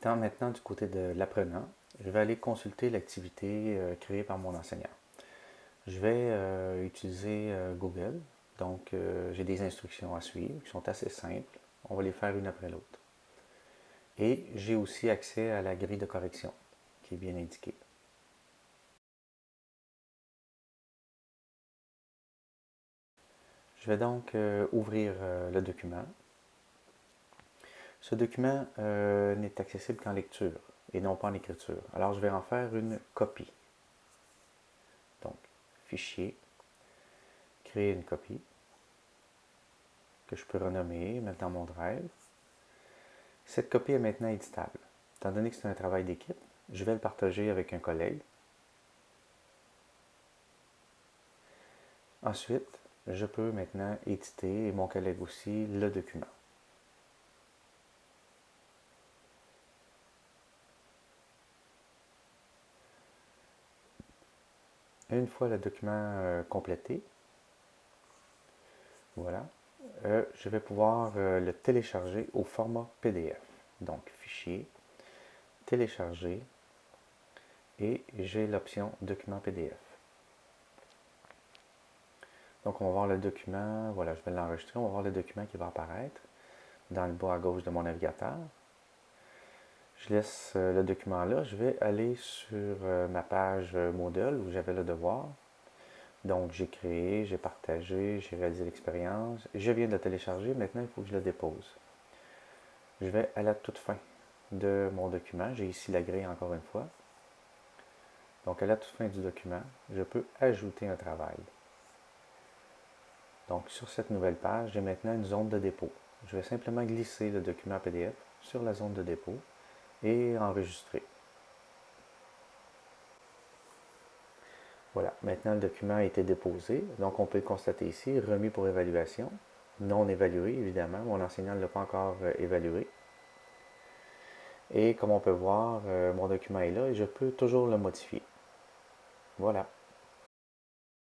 Étant maintenant du côté de l'apprenant, je vais aller consulter l'activité euh, créée par mon enseignant. Je vais euh, utiliser euh, Google, donc j'ai des instructions à suivre qui sont assez simples. On va les faire une après l'autre. Et j'ai aussi accès à la grille de correction qui est bien indiquée. Je vais donc ouvrir le document. Ce document n'est accessible qu'en lecture et non pas en écriture. Alors, je vais en faire une copie. Donc, fichier, créer une copie que je peux renommer, mettre dans mon drive. Cette copie est maintenant éditable. Étant donné que c'est un travail d'équipe, je vais le partager avec un collègue. Ensuite, je peux maintenant éditer, et mon collègue aussi, le document. Une fois le document euh, complété, voilà, euh, je vais pouvoir euh, le télécharger au format PDF. Donc, fichier, télécharger, et j'ai l'option document PDF. Donc, on va voir le document, voilà, je vais l'enregistrer, on va voir le document qui va apparaître dans le bas à gauche de mon navigateur. Je laisse euh, le document là. Je vais aller sur euh, ma page euh, Moodle où j'avais le devoir. Donc, j'ai créé, j'ai partagé, j'ai réalisé l'expérience. Je viens de le télécharger. Maintenant, il faut que je le dépose. Je vais à la toute fin de mon document. J'ai ici la grille encore une fois. Donc, à la toute fin du document, je peux ajouter un travail. Donc, sur cette nouvelle page, j'ai maintenant une zone de dépôt. Je vais simplement glisser le document PDF sur la zone de dépôt et enregistrer. Voilà, maintenant le document a été déposé, donc on peut le constater ici, remis pour évaluation, non évalué évidemment, mon enseignant ne l'a pas encore euh, évalué. Et comme on peut voir, euh, mon document est là et je peux toujours le modifier. Voilà.